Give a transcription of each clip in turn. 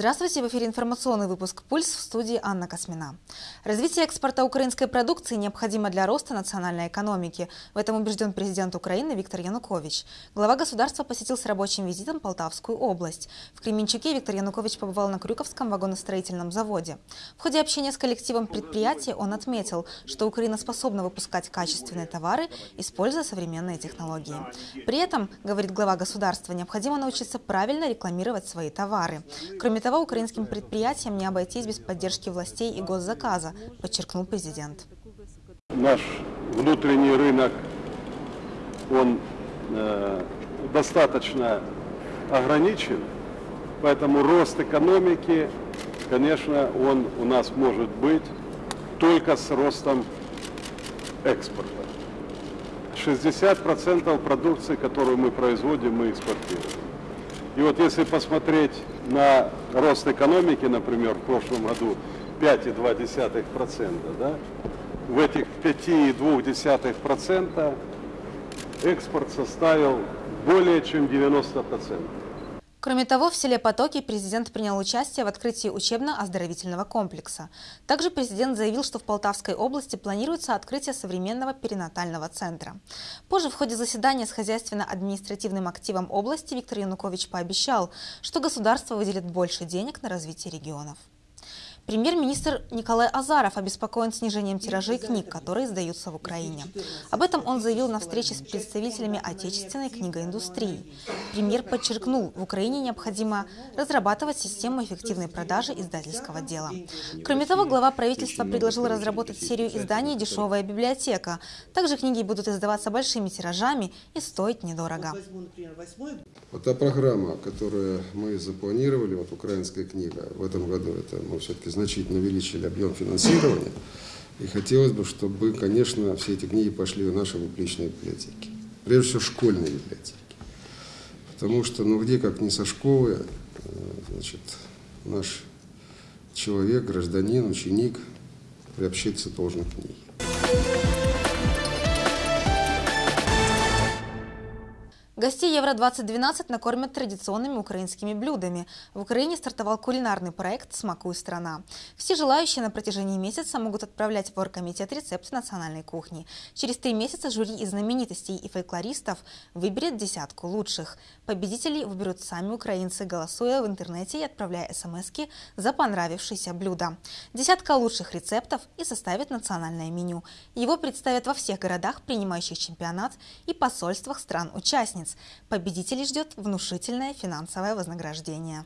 Здравствуйте, в эфире информационный выпуск «Пульс» в студии Анна Космина. Развитие экспорта украинской продукции необходимо для роста национальной экономики. В этом убежден президент Украины Виктор Янукович. Глава государства посетил с рабочим визитом Полтавскую область. В Кременчуке Виктор Янукович побывал на Крюковском вагоностроительном заводе. В ходе общения с коллективом предприятия он отметил, что Украина способна выпускать качественные товары, используя современные технологии. При этом, говорит глава государства, необходимо научиться правильно рекламировать свои товары. Кроме того, украинским предприятиям не обойтись без поддержки властей и госзаказа, подчеркнул президент. Наш внутренний рынок, он э, достаточно ограничен, поэтому рост экономики, конечно, он у нас может быть только с ростом экспорта. 60% продукции, которую мы производим, мы экспортируем. И вот если посмотреть на рост экономики, например, в прошлом году 5,2%, да, в этих 5,2% экспорт составил более чем 90%. Кроме того, в селе Потоки президент принял участие в открытии учебно-оздоровительного комплекса. Также президент заявил, что в Полтавской области планируется открытие современного перинатального центра. Позже в ходе заседания с хозяйственно-административным активом области Виктор Янукович пообещал, что государство выделит больше денег на развитие регионов. Премьер-министр Николай Азаров обеспокоен снижением тиражей книг, которые издаются в Украине. Об этом он заявил на встрече с представителями отечественной книгоиндустрии. Премьер подчеркнул, в Украине необходимо разрабатывать систему эффективной продажи издательского дела. Кроме того, глава правительства предложил разработать серию изданий «Дешевая библиотека». Также книги будут издаваться большими тиражами и стоить недорого. Вот та программа, которую мы запланировали, вот украинская книга в этом году, это мы все-таки значительно увеличили объем финансирования. И хотелось бы, чтобы, конечно, все эти книги пошли в наши публичные библиотеки. Прежде всего, школьные библиотеки. Потому что, ну, где, как не со школы, значит, наш человек, гражданин, ученик приобщиться должен к книге. Гостей Евро-2012 накормят традиционными украинскими блюдами. В Украине стартовал кулинарный проект «Смакуй страна». Все желающие на протяжении месяца могут отправлять в оргкомитет рецепты национальной кухни. Через три месяца жюри из знаменитостей и фольклористов выберет десятку лучших. Победителей выберут сами украинцы, голосуя в интернете и отправляя смс за понравившееся блюдо. Десятка лучших рецептов и составит национальное меню. Его представят во всех городах, принимающих чемпионат и посольствах стран-участниц месяц. Победителей ждет внушительное финансовое вознаграждение.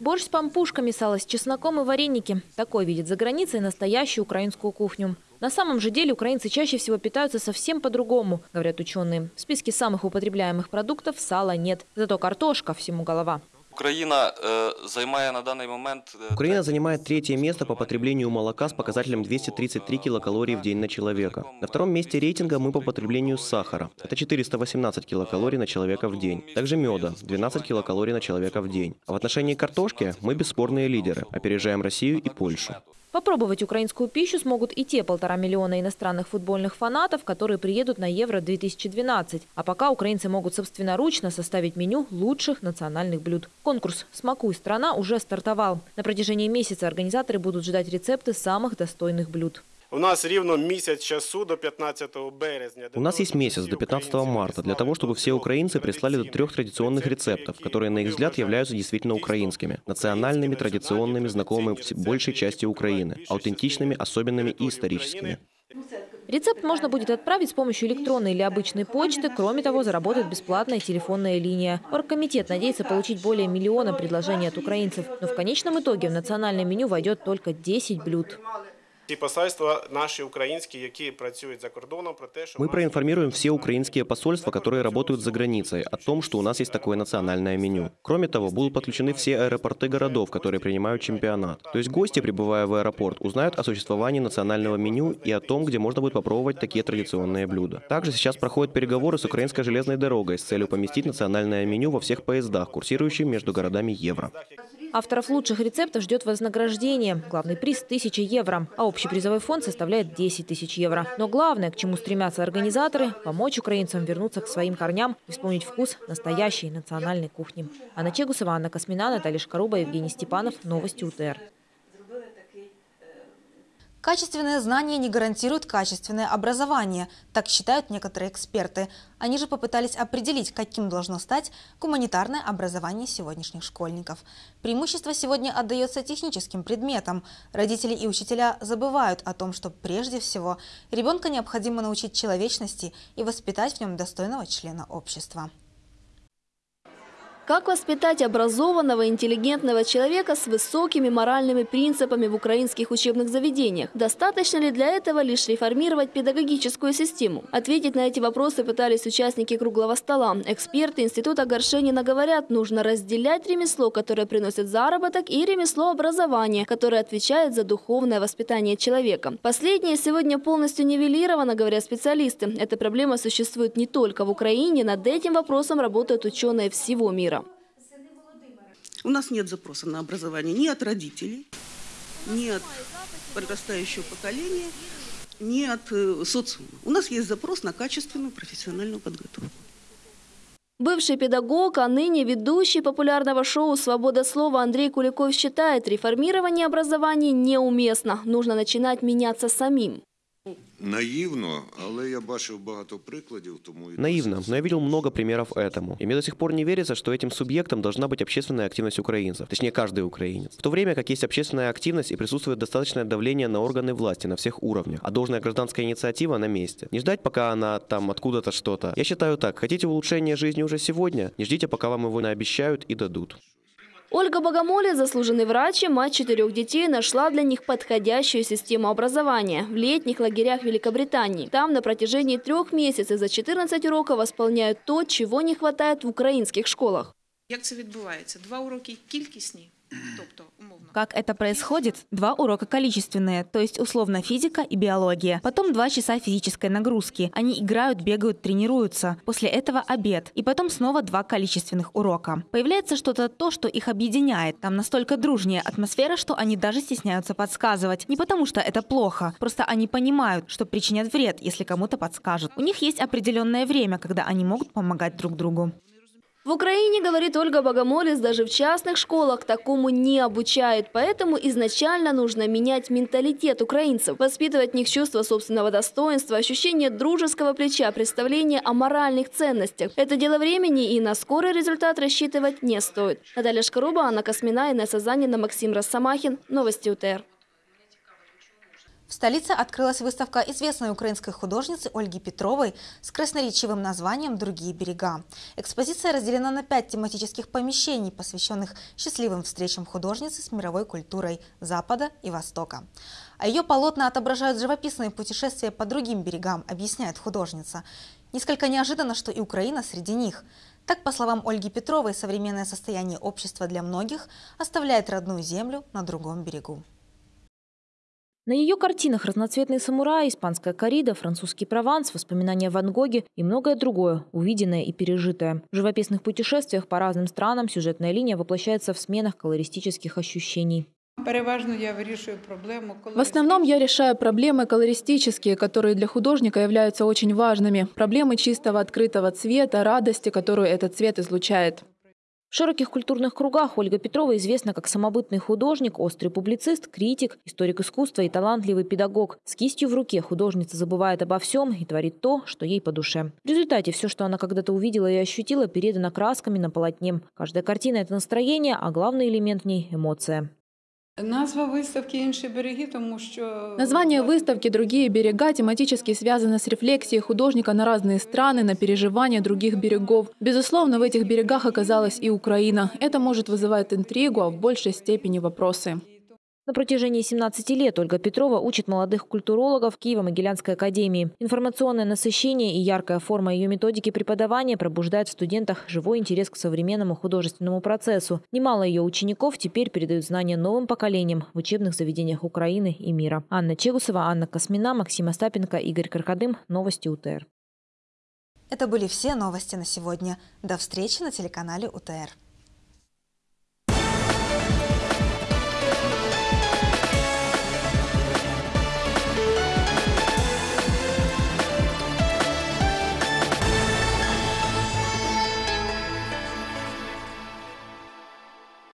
Борщ с пампушками, сало с чесноком и вареники. Такой видит за границей настоящую украинскую кухню. На самом же деле украинцы чаще всего питаются совсем по-другому, говорят ученые. В списке самых употребляемых продуктов сала нет. Зато картошка всему голова. Украина э, займає на данный момент... Украина занимает третье место по потреблению молока с показателем 233 килокалорий в день на человека. На втором месте рейтинга мы по потреблению сахара. Это 418 килокалорий на человека в день. Также меда – 12 килокалорий на человека в день. А в отношении картошки мы бесспорные лидеры. Опережаем Россию и Польшу. Попробовать украинскую пищу смогут и те полтора миллиона иностранных футбольных фанатов, которые приедут на Евро-2012. А пока украинцы могут собственноручно составить меню лучших национальных блюд. Конкурс «Смакуй страна» уже стартовал. На протяжении месяца организаторы будут ждать рецепты самых достойных блюд. У нас ровно месяц часу до 15 березня. У нас есть месяц до 15 марта для того, чтобы все украинцы прислали до трех традиционных рецептов, которые, на их взгляд, являются действительно украинскими, национальными, традиционными, знакомыми большей части Украины, аутентичными, особенными и историческими. Рецепт можно будет отправить с помощью электронной или обычной почты. Кроме того, заработает бесплатная телефонная линия. Оргкомитет надеется получить более миллиона предложений от украинцев. Но в конечном итоге в национальное меню войдет только 10 блюд Ті посольства наші українські, які працюють за кордоном, про те, що Мы проинформируем все украинские посольства, которые работают за границей, о том, что у нас есть такое национальное меню. Кроме того, будут подключены все аэропорты городов, которые принимают чемпионат. То есть гости, прибывая в аэропорт, узнают о существовании национального меню и о том, где можно будет попробовать такие традиционные блюда. Также сейчас проходят переговоры с украинской железной дорогой с целью поместить национальное меню во всех поездах, курсирующих между городами Евро. Авторов лучших рецептов ждет вознаграждение. Главный приз – 1000 евро, а общий призовой фонд составляет 10 тысяч евро. Но главное, к чему стремятся организаторы – помочь украинцам вернуться к своим корням и вспомнить вкус настоящей национальной кухни. Анна Чегусова, Анна Космина, Наталья Шкаруба, Евгений Степанов. Новости УТР. Качественные знания не гарантируют качественное образование, так считают некоторые эксперты. Они же попытались определить, каким должно стать гуманитарное образование сегодняшних школьников. Преимущество сегодня отдается техническим предметам. Родители и учителя забывают о том, что прежде всего ребенка необходимо научить человечности и воспитать в нем достойного члена общества. Как воспитать образованного, интеллигентного человека с высокими моральными принципами в украинских учебных заведениях? Достаточно ли для этого лишь реформировать педагогическую систему? Ответить на эти вопросы пытались участники круглого стола. Эксперты Института Горшенина говорят, нужно разделять ремесло, которое приносит заработок, и ремесло образования, которое отвечает за духовное воспитание человека. Последнее сегодня полностью нивелировано, говорят специалисты. Эта проблема существует не только в Украине, над этим вопросом работают ученые всего мира. У нас нет запроса на образование ни от родителей, ни от подрастающего поколения, ни от э, социума. У нас есть запрос на качественную профессиональную подготовку. Бывший педагог, а ныне ведущий популярного шоу «Свобода слова» Андрей Куликов считает, реформирование образования неуместно. Нужно начинать меняться самим. Наивно, але я бачив багато прикладів, тому Наивно, но я видел много примеров этому. И мне до сих пор не верится, что этим субъектом должна быть общественная активность украинцев, точнее каждый украинец. В то время как есть общественная активность и присутствует достаточное давление на органы власти на всех уровнях, а должная гражданская инициатива на месте. Не ждать, пока она там откуда-то что-то. Я считаю так, хотите улучшения жизни уже сегодня, не ждите, пока вам его наобещают и дадут. Ольга Богомоле, заслуженный врач и мать четырех детей, нашла для них подходящую систему образования в летних лагерях Великобритании. Там на протяжении трех месяцев за 14 уроков восполняют то, чего не хватает в украинских школах. Як це відбувається? Два уроки кількісні, тобто умовно. как это происходит? Два урока количественные, то есть условно физика и биология. Потом два часа физической нагрузки. Они играют, бегают, тренируются. После этого обед. И потом снова два количественных урока. Появляется что-то то, что их объединяет. Там настолько дружнее атмосфера, что они даже стесняются подсказывать. Не потому что это плохо, просто они понимают, что причинят вред, если кому-то подскажут. У них есть определенное время, когда они могут помогать друг другу. В Украине, говорит Ольга Богомолец, даже в частных школах такому не обучают. Поэтому изначально нужно менять менталитет украинцев, воспитывать в них чувство собственного достоинства, ощущение дружеского плеча, представление о моральных ценностях. Это дело времени, и на скорый результат рассчитывать не стоит. Наталья Шкаруба, Анна Космина, Инесса Занина, Максим Росомахин. Новости УТР. В столице открылась выставка известной украинской художницы Ольги Петровой с красноречивым названием «Другие берега». Экспозиция разделена на пять тематических помещений, посвященных счастливым встречам художницы с мировой культурой Запада и Востока. А ее полотна отображают живописные путешествия по другим берегам, объясняет художница. Несколько неожиданно, что и Украина среди них. Так, по словам Ольги Петровой, современное состояние общества для многих оставляет родную землю на другом берегу. На ее картинах разноцветные самураи, испанская коррида, французский Прованс, воспоминания Ван Гоги и многое другое, увиденное и пережитое. В живописных путешествиях по разным странам сюжетная линия воплощается в сменах колористических ощущений. В основном я решаю проблемы колористические, которые для художника являются очень важными. Проблемы чистого открытого цвета, радости, которую этот цвет излучает. В широких культурных кругах Ольга Петрова известна как самобытный художник, острый публицист, критик, историк искусства и талантливый педагог. С кистью в руке художница забывает обо всем и творит то, что ей по душе. В результате все, что она когда-то увидела и ощутила, передано красками на полотне. Каждая картина – это настроение, а главный элемент в ней – эмоция. Назва выставки «Інші береги», тому що... Название выставки «Другие берега» тематически связано с рефлексией художника на разные страны, на переживания других берегов. Безусловно, в этих берегах оказалась и Украина. Это может вызывать интригу, а в большей степени вопросы. На протяжении 17 лет Ольга Петрова учит молодых культурологов Киево-Могилянской академии. Информационное насыщение и яркая форма ее методики преподавания пробуждает в студентах живой интерес к современному художественному процессу. Немало ее учеников теперь передают знания новым поколениям в учебных заведениях Украины и мира. Анна Чегусова, Анна Космина, Максим Остапенко, Игорь Каркадым. Новости УТР. Это были все новости на сегодня. До встречи на телеканале УТР.